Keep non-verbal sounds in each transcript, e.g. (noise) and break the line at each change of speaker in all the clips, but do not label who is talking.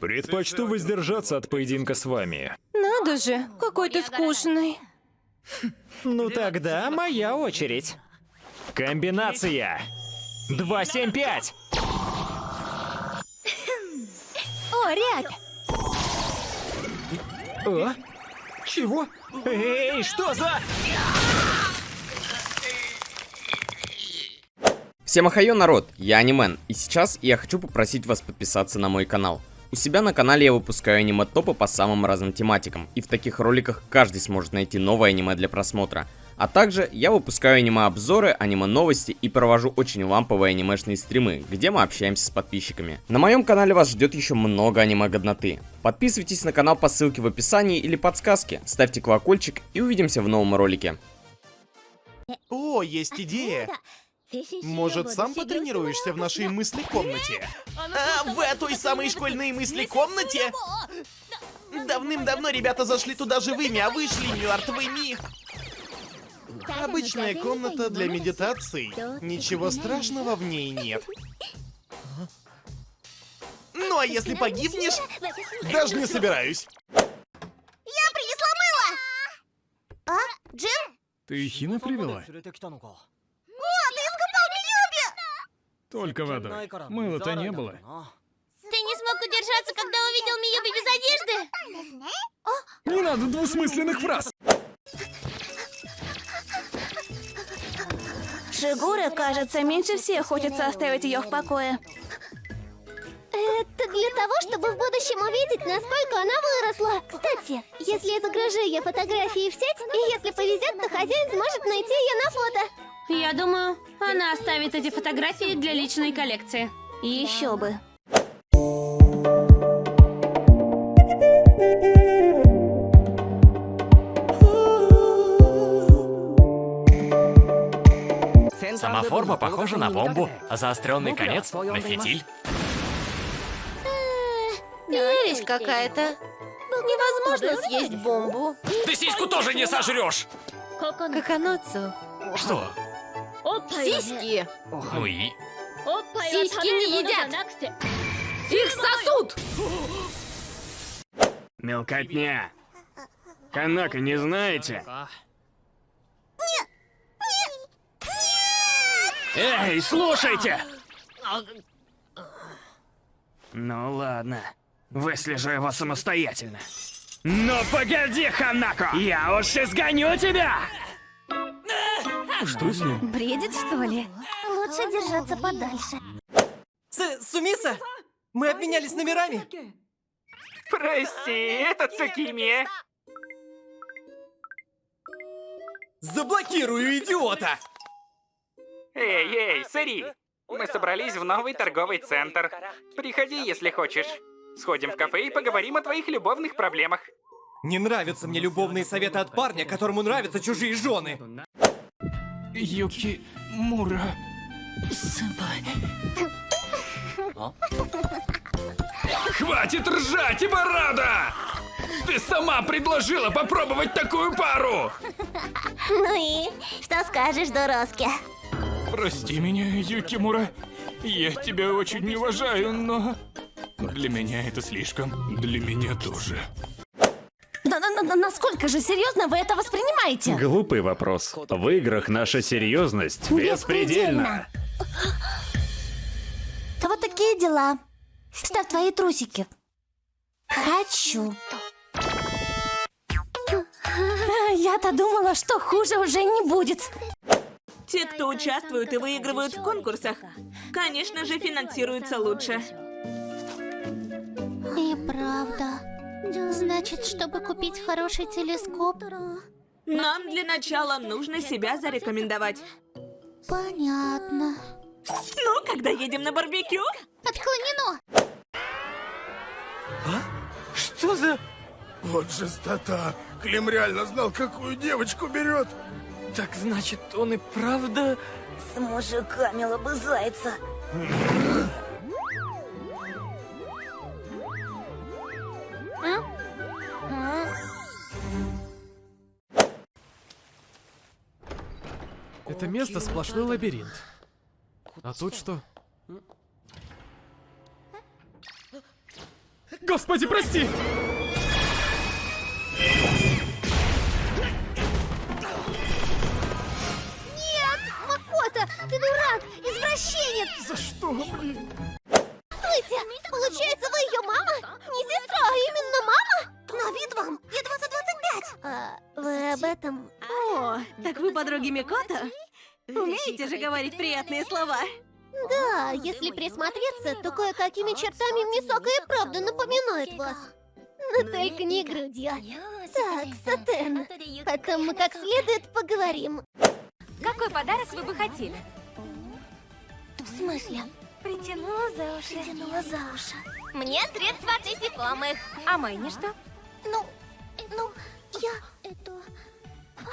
Предпочту воздержаться от поединка с вами.
Надо же, какой ты скучный.
Ну тогда моя очередь.
Комбинация! 275!
О, рябь!
А? Чего?
Эй, что за...
Всем ахайо, народ, я Анимен, и сейчас я хочу попросить вас подписаться на мой канал. У себя на канале я выпускаю аниме-топы по самым разным тематикам, и в таких роликах каждый сможет найти новое аниме для просмотра. А также я выпускаю аниме-обзоры, аниме-новости и провожу очень ламповые анимешные стримы, где мы общаемся с подписчиками. На моем канале вас ждет еще много аниме-годноты. Подписывайтесь на канал по ссылке в описании или подсказке, ставьте колокольчик и увидимся в новом ролике.
О, есть идея. Может, сам потренируешься в нашей мысли-комнате? А, в той самой школьной мысли-комнате? Давным-давно ребята зашли туда живыми, а вышли мертвыми. Обычная комната для медитаций. Ничего страшного в ней нет. Ну а если погибнешь, даже не собираюсь.
Я принесла мыло! А? Джин?
Ты Хина привела?
О, ты искупал Миюби!
Только водой. Мыла-то не было.
Ты не смог удержаться, когда увидел Миюби без одежды?
Не надо двусмысленных фраз!
Шигура, кажется, меньше всех хочется оставить ее в покое.
Это для того, чтобы в будущем увидеть, насколько она выросла. Кстати, если я загружу ее фотографии в сеть, и если повезет, то хозяин сможет найти ее на фото.
Я думаю, она оставит эти фотографии для личной коллекции.
Еще бы.
Сама форма похожа на бомбу, а заостренный конец на фитиль.
Ересь какая-то. Невозможно съесть бомбу.
Ты сиську тоже не сожрешь!
Каканоцу.
Что?
Сиськи.
Ну и?
Сиськи не едят. Их сосут.
Мелкотня. Канака не знаете? Эй, слушайте! Ну ладно, выслежу его самостоятельно. Ну погоди, Ханако! Я уж изгоню тебя!
Что с ним?
Бредит, что ли?
Лучше держаться подальше.
С Сумиса? Мы обменялись номерами?
Прости, это Цукими.
Заблокирую, идиота!
Эй, эй, Сэри! Мы собрались в новый торговый центр. Приходи, если хочешь. Сходим в кафе и поговорим о твоих любовных проблемах.
Не нравятся мне любовные советы от парня, которому нравятся чужие жены.
Юки Мура.
Хватит ржать, Ибарада! Ты сама предложила попробовать такую пару!
Ну и что скажешь, Дороски?
Прости меня, Юкимура. Я тебя очень не уважаю, но... Для меня это слишком. Для меня тоже.
Насколько же серьезно вы это воспринимаете?
Глупый вопрос. В играх наша серьезность беспредельна.
Вот такие дела. Ставь твои трусики. Хочу. Я-то думала, что хуже уже не будет.
Те, кто участвуют и выигрывают в конкурсах, конечно же, финансируются лучше.
И правда. Значит, чтобы купить хороший телескоп...
Нам для начала нужно себя зарекомендовать.
Понятно.
Ну, когда едем на барбекю?
Отклонено!
Что за...
Вот жестота. Клим реально знал, какую девочку берет.
Так значит, он и правда...
С мужиками лобызается. (laughs)
место сплошной лабиринт. А тут что? Господи, прости!
Нет! Макота, ты дурак! Извращенец!
За что, блин?
Стойте! Получается, вы ее мама? Не сестра, а именно мама? На вид вам едва за 25! А, вы об этом...
О, так вы подруги Микота? Умеете же говорить приятные слова?
Да, если присмотреться, то кое-какими чертами Мисока и правда напоминает вас. Но только не грудью. Так, Сатен, потом мы как следует поговорим.
Какой подарок вы бы хотели?
В смысле?
Притянула за уши.
Тянула за уши. Мне средства от насекомых.
А Мэйни что?
Ну, ну, я...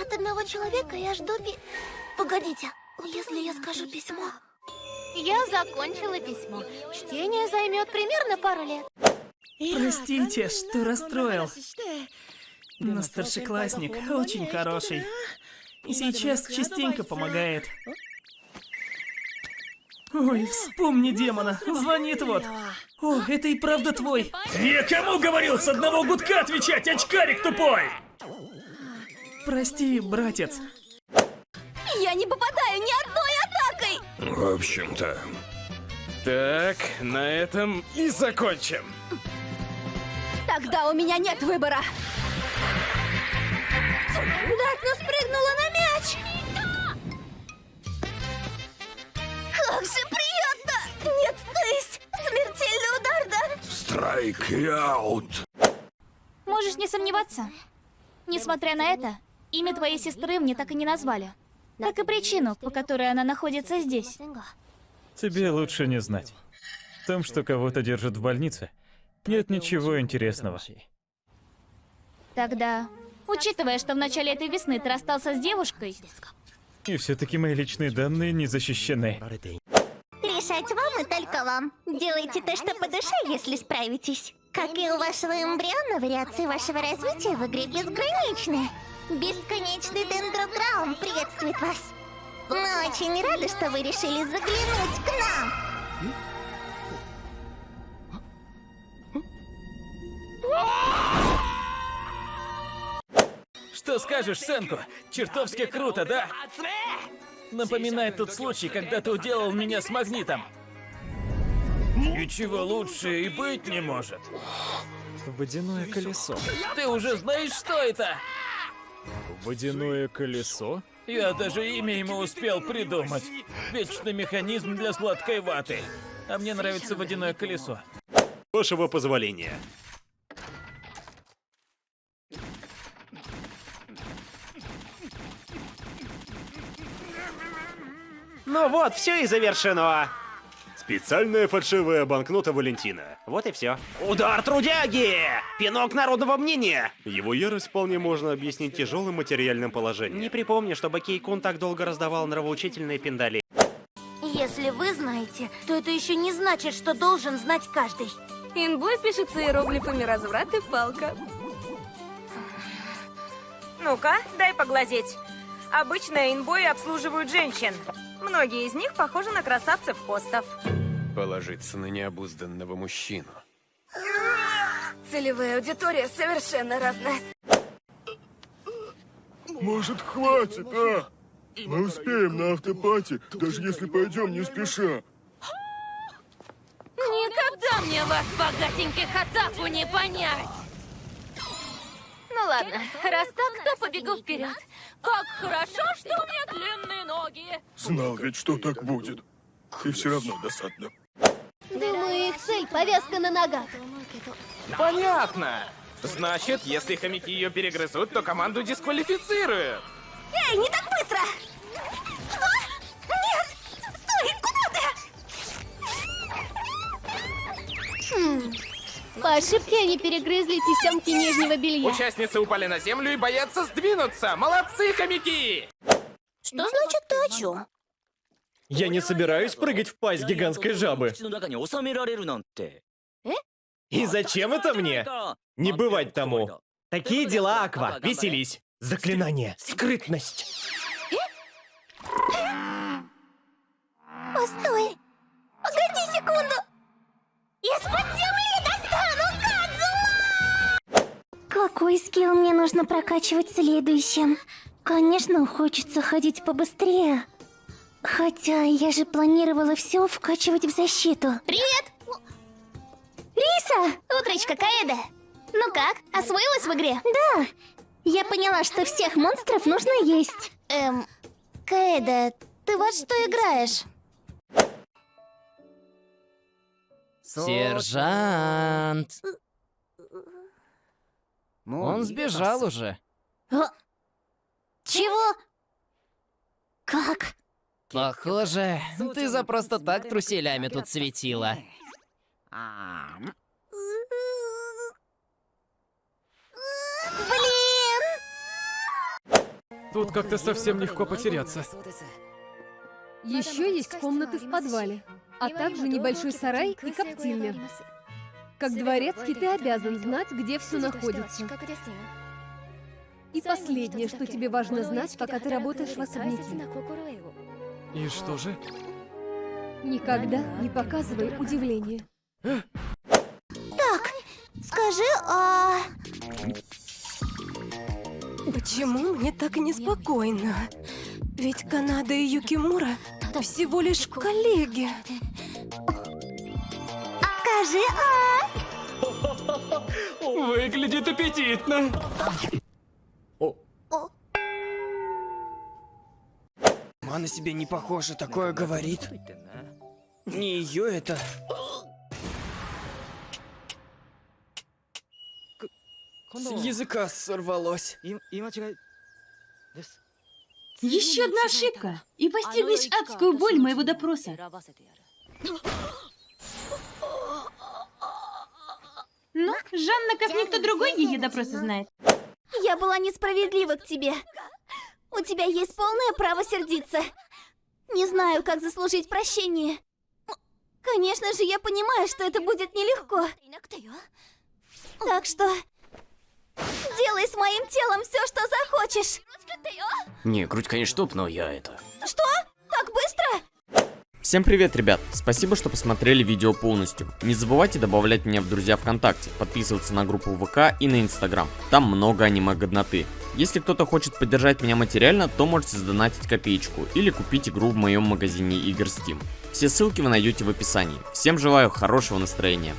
От одного человека я жду пи... Погодите, если я скажу письмо... Я закончила письмо. Чтение займет примерно пару лет.
Простите, что расстроил. Но старшеклассник очень хороший. И сейчас частенько помогает. Ой, вспомни демона. Звонит вот. О, это и правда твой.
Я кому говорил с одного гудка отвечать, очкарик тупой?
Прости, братец.
Я не попадаю ни одной атакой!
В общем-то...
Так, на этом и закончим.
Тогда у меня нет выбора.
Даркнесс прыгнула на мяч! Как же приятно! Нет, то есть смертельный удар, да?
Страйк аут.
Можешь не сомневаться. Несмотря на это, имя твоей сестры мне так и не назвали. Как и причину, по которой она находится здесь.
Тебе лучше не знать. В том, что кого-то держат в больнице, нет ничего интересного.
Тогда, учитывая, что в начале этой весны ты расстался с девушкой,
И все-таки мои личные данные не защищены.
Решать вам и только вам. Делайте то, что по душе, если справитесь. Как и у вашего эмбриона, вариации вашего развития в игре безграничны. Бесконечный дендрограум приветствует вас. Мы очень рады, что вы решили заглянуть к нам.
Что скажешь, Сенку? Чертовски круто, да? Напоминает тот случай, когда ты уделал меня с магнитом. Ничего лучше и быть не может.
Водяное колесо.
Ты уже знаешь, что это?
Водяное колесо?
Я даже имя ему успел придумать. Вечный механизм для сладкой ваты. А мне нравится водяное колесо.
Вашего позволения.
Ну вот, все и завершено.
Специальная фальшивая банкнота Валентина.
Вот и все. Удар трудяги! Пинок народного мнения!
Его ярость вполне можно объяснить тяжелым материальным положением.
Не припомню, чтобы Кейкун так долго раздавал нравоучительные пиндали.
Если вы знаете, то это еще не значит, что должен знать каждый. Инбой пишется иероглифами разврат и палка.
Ну-ка, дай поглазеть. Обычно инбои обслуживают женщин. Многие из них похожи на красавцев-хостов.
Положиться на необузданного мужчину.
Целевая аудитория совершенно разная.
Может, хватит, а? Мы успеем на автопати, даже если пойдем не спеша.
Никогда мне вас, богатеньких, атаку не понять! Ну ладно, раз так, то побегу вперед. Как хорошо, что у меня длинные ноги!
Знал ведь, что так будет. И все равно досадно.
Думаю, их цель повязка на ногах.
Понятно. Значит, если хомяки ее перегрызут, то команду дисквалифицируют.
Эй, не так быстро!
По ошибке они перегрызли тесемки нижнего белья.
Участницы упали на землю и боятся сдвинуться. Молодцы, хомяки!
Что значит ты о чем?
Я не собираюсь прыгать в пасть гигантской жабы.
Э?
И зачем это мне? Не бывать тому. Такие дела, Аква. Веселись. Заклинание. Скрытность.
Постой! Погоди секунду! Из-под земли Какой скилл мне нужно прокачивать следующим? Конечно, хочется ходить побыстрее. Хотя я же планировала все вкачивать в защиту.
Привет!
Риса!
Утречка, Каэда! Ну как, освоилась в игре?
Да. Я поняла, что всех монстров нужно есть.
Эм, Каэда, ты во что играешь?
Сержант. Он сбежал уже.
А? Чего? Как?
Похоже, ты за просто так труселями тут светила.
Блин!
Тут как-то совсем легко потеряться.
Еще есть комнаты в подвале, а также небольшой сарай и коптильня. Как дворецкий ты обязан знать, где все находится. И последнее, что тебе важно знать, пока ты работаешь в особняке.
И что же?
Никогда не показывай удивление.
Так, скажи, а...
Почему мне так неспокойно? Ведь Канада и Юкимура всего лишь коллеги.
Скажи, а...
Выглядит аппетитно.
Она на себе не похожа, такое говорит. Не ее это. С языка сорвалось.
Еще одна ошибка, и постигнешь адскую боль моего допроса. (gasps) (gasps) Ну, Жанна, как никто другой, ее допросы знает.
Я была несправедлива к тебе. У тебя есть полное право сердиться. Не знаю, как заслужить прощение. Конечно же, я понимаю, что это будет нелегко. Так что... Делай с моим телом все, что захочешь.
Не, грудь, конечно, топ, но я это...
Что?
Всем привет, ребят! Спасибо, что посмотрели видео полностью. Не забывайте добавлять меня в друзья ВКонтакте, подписываться на группу ВК и на Инстаграм. Там много аниме-годноты. Если кто-то хочет поддержать меня материально, то можете сдонатить копеечку или купить игру в моем магазине игр Steam. Все ссылки вы найдете в описании. Всем желаю хорошего настроения.